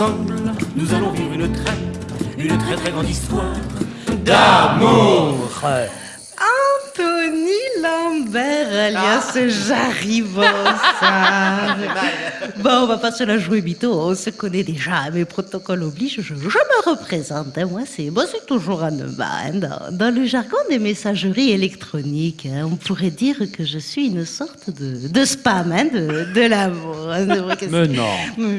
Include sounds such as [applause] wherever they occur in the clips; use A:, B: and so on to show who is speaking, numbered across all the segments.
A: Ensemble, nous allons vivre une très, une très très grande histoire d'amour.
B: Lambert, alias Jarry Bossard. Bon, on va pas se la jouer mytho, on se connaît déjà, mais protocole oblige, je, je me représente. hein. Moi, c'est moi, c'est toujours Anneba. hein. Dans, dans le jargon des messageries électroniques, hein, on pourrait dire que je suis une sorte de, de spam hein, de, de l'amour. hein.
C: Mais non.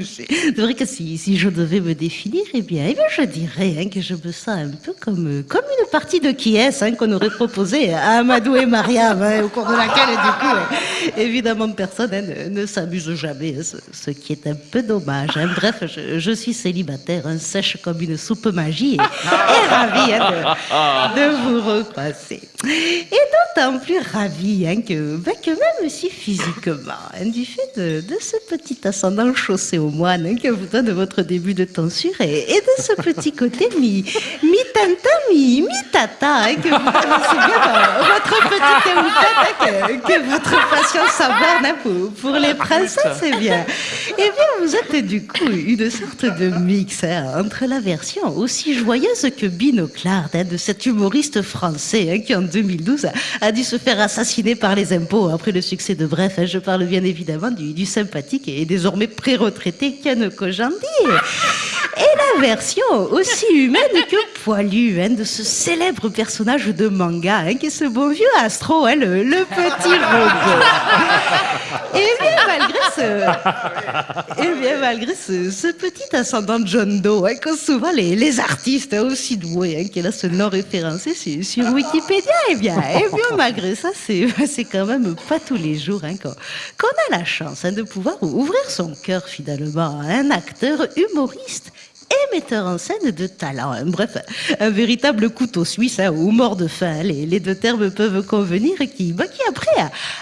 B: C'est vrai que si, si je devais me définir, eh bien, eh bien je dirais hein, que je me sens un peu comme, comme une partie de qui est hein, qu'on aurait proposé à Amadou et Mariam, hein, au cours de laquelle, du coup, euh, évidemment, personne hein, ne, ne s'amuse jamais, hein, ce, ce qui est un peu dommage. hein. Bref, je, je suis célibataire, hein, sèche comme une soupe magie, et, et ravie hein, de, de vous recroiser. Et d'autant plus ravie que, ben, que même si physiquement, du fait de, de ce petit ascendant chaussé au moine que vous donne votre début de tonsure et, et de ce petit côté mi, mi-tanta, mi, mi-tata hein, que vous connaissez bien dans votre petite que, que votre patience hein, pour, les princesses, eh bien, eh bien, vous êtes du coup une sorte de mix hein, entre la version aussi joyeuse que binoclarde hein, de cet humoriste français hein, qui en 2012 a, dû se faire assassiner par les impôts après le succès de Bref. je parle bien évidemment du, du sympathique et désormais pré-retraité Ken Kojandi. Et la version aussi humaine que poilue hein, de ce célèbre personnage de manga hein, qui est ce beau vieux Astro, hein, le, petit robot. Et bien malgré ce, et bien malgré ce, ce petit ascendant John Doe, hein, qu'ont souvent les, artistes aussi doués, hein, qui là se non référencés sur, Wikipédia, et bien, et bien malgré ça, c'est quand même pas tous les jours hein, qu'on a la chance de pouvoir ouvrir son cœur finalement à un acteur humoriste et metteur en scène de talent. hein. Bref, un véritable couteau suisse hein, ou mort de faim. Les, deux termes peuvent convenir qui, bah, qui après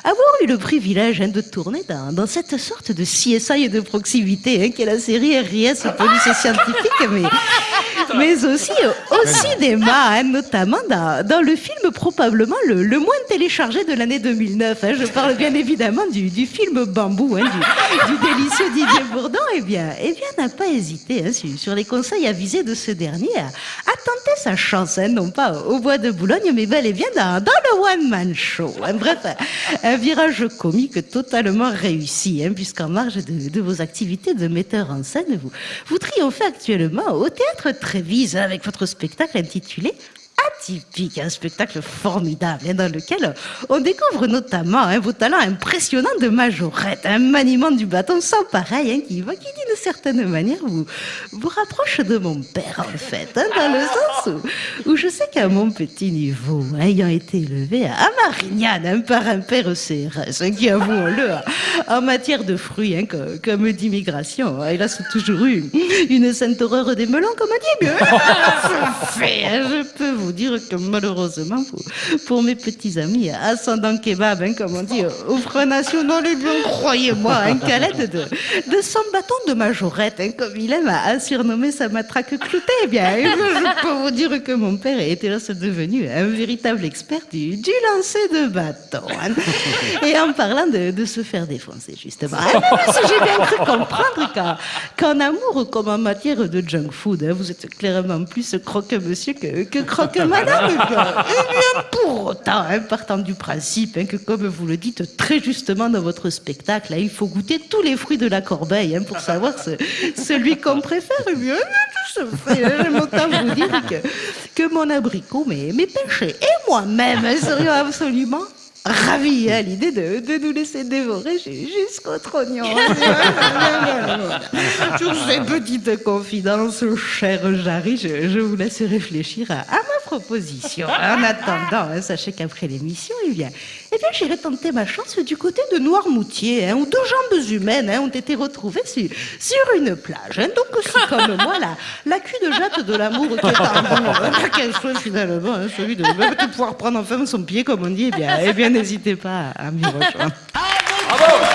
B: avoir eu le privilège hein, de tourner dans, dans cette sorte de CSI de proximité hein, qu'est la série RIS Police Scientifique, mais, mais aussi au cinéma, hein, notamment dans, dans le film probablement le, le moins téléchargé de l'année 2009. hein. Je parle bien évidemment du, du film Bambou, hein, du, du délicieux Didier Bourdon. Eh bien, eh bien n'a pas hésité hein, sur, sur les conseils avisés de ce dernier à, à tenter sa chance, hein, non pas au bois de Boulogne, mais bel et bien dans, dans le one-man show. hein. Bref, un virage comique totalement réussi, puisqu'en marge de, de vos activités de metteur en scène, vous, vous triomphez actuellement au théâtre Avec votre spectacle intitulé Atypique, un spectacle formidable hein, dans lequel on découvre notamment hein, vos talents impressionnants de majorette, un maniement du bâton sans pareil hein, qui, qui d'une certaine manière vous, vous rapproche de mon père en fait, hein, dans le sens où, où je sais qu'à mon petit niveau, hein, ayant été élevé à Marignane par un père CRS qui, avouons-le, en matière de fruits, hein, comme, d'immigration, a toujours eu une sainte horreur des melons, comme on dit, mais je peux vous dire que malheureusement, pour, mes petits amis, ascendant kebab, hein, comme on dit, au Front National, croyez-moi, hein, qu'à l'aide de, de son bâton de majorette, hein, comme il aime à, surnommer sa matraque cloutée, eh bien, bien, je peux vous dire que mon père était là, c'est devenu un véritable expert du, du lancer de bâton. hein. Et en parlant de, de se faire défoncer, justement, hein, si j'ai bien cru comprendre qu'en amour comme en matière de junk food, hein, vous êtes clairement plus croque-monsieur que, que croque-madame. Eh bien, eh bien, pour autant, hein, partant du principe hein, que, comme vous le dites très justement dans votre spectacle, hein, il faut goûter tous les fruits de la corbeille hein, pour savoir ce- celui qu'on préfère. Eh bien, tout se fait. J'aime autant vous dire que, que mon abricot, mes, mes péchés et moi-même serions absolument ravis à l'idée de, de nous laisser dévorer ju- jusqu'au trognon. [laughs] Sur ces petites confidences, cher Jarry, je, je vous laisse réfléchir à, à ma proposition. En attendant, hein, sachez qu'après l'émission, eh bien, eh bien, j'irai tenter ma chance du côté de Noirmoutier, hein, où deux jambes humaines hein, ont été retrouvées sur, sur une plage. Donc, si comme moi, la, la cul de jatte de l'amour qui est en vous, hein, [laughs] quel soit finalement celui de, de pouvoir prendre enfin son pied, comme on dit, eh bien, eh bien n'hésitez pas à m'y rejoindre.
C: Bravo